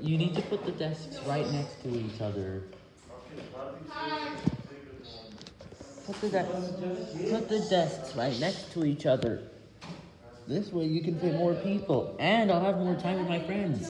You need to put the desks right next to each other. Put the desks, put the desks right next to each other. This way you can fit more people, and I'll have more time with my friends.